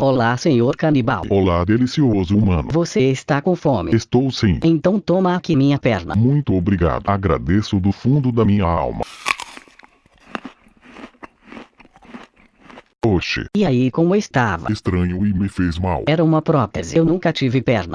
Olá, senhor canibal. Olá, delicioso humano. Você está com fome? Estou sim. Então toma aqui minha perna. Muito obrigado. Agradeço do fundo da minha alma. Oxe, E aí, como estava? estranho e me fez mal. Era uma prótese. Eu nunca tive perna.